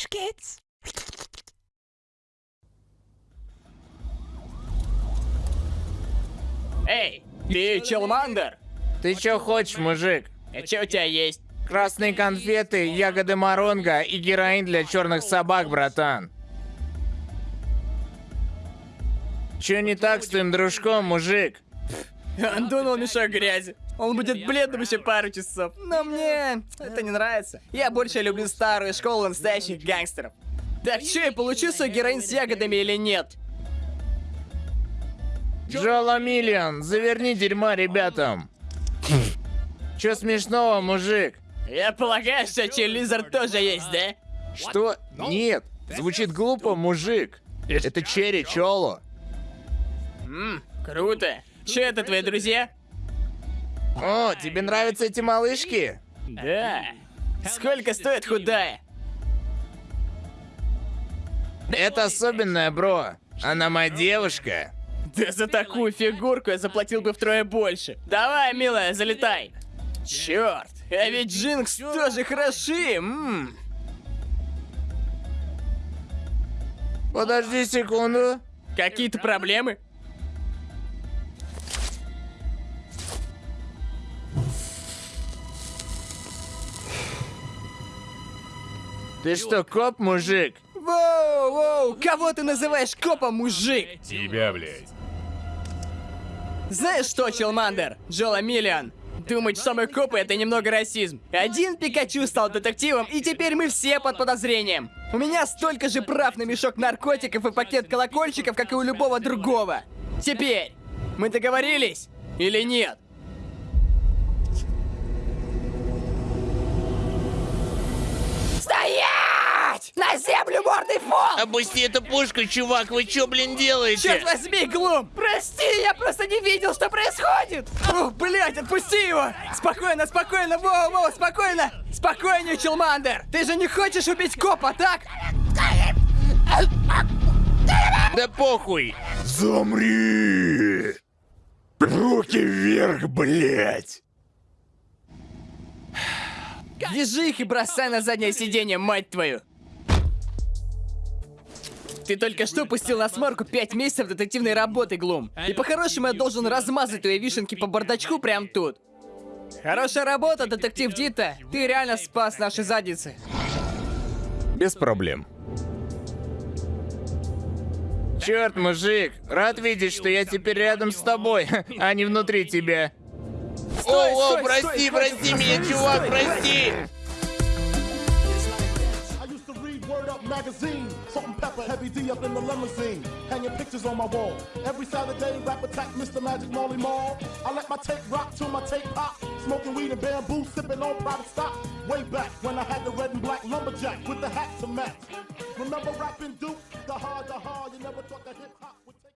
Trash kids. Эй, ты Челмандер? Ты чё хочешь, мужик? А чё у тебя есть? Красные конфеты, ягоды моронга и героин для черных собак, братан. Чё не так с твоим дружком, мужик? Он дунул мешок грязи. Он будет бледным еще пару часов. Но мне это не нравится. Я больше люблю старую школу настоящих гангстеров. Так что, я получу свой героин с ягодами или нет? Джола Миллион, заверни дерьма ребятам. Чё смешного, мужик? Я полагаю, что Челлизер тоже есть, да? Что? Нет. Звучит глупо, мужик. Это Черри Чоло. Ммм, круто. Че это, твои друзья? О, тебе нравятся эти малышки? Да. Сколько стоит худая? Это особенная, бро. Она моя девушка. Да за такую фигурку я заплатил бы втрое больше. Давай, милая, залетай. Черт, а ведь Джинкс тоже хороши. М. Подожди секунду. Какие-то проблемы? Ты что, коп, мужик? Воу, воу, кого ты называешь копом, мужик? Тебя, блядь. Знаешь что, Челмандер, Джола Миллиан? Думать, что мы копы, это немного расизм. Один Пикачу стал детективом, и теперь мы все под подозрением. У меня столько же прав на мешок наркотиков и пакет колокольчиков, как и у любого другого. Теперь, мы договорились или нет? В пол! Опусти эту пушку, чувак, вы чё, блин, делаете? Черт возьми, Глум! Прости, я просто не видел, что происходит! Ух, блядь, отпусти его! Спокойно, спокойно, воу, воу, спокойно! Спокойнее, Челмандер! Ты же не хочешь убить копа, так? Да похуй! Замри! Руки вверх, блядь! Вяжи их и бросай на заднее сиденье, мать твою! Ты только что пустил на смарку пять месяцев детективной работы, Глум. И по-хорошему я должен размазать твои вишенки по бардачку прямо тут. Хорошая работа, детектив Дита. Ты реально спас наши задницы. Без проблем. Черт, мужик, рад видеть, что я теперь рядом с тобой, а не внутри тебя. Стой, О, о, стой, прости, стой, прости стой, меня, стой, чувак, стой, прости! Magazine, salt and pepper, heavy D up in the limousine, hanging pictures on my wall. Every Saturday, rap attack, Mr. Magic Molly Mall. I let my tape rock till my tape pop, smoking weed and bamboo, sipping on private stock. Way back when I had the red and black lumberjack with the hat to match. Remember rapping Duke? The hard, the hard, you never thought that.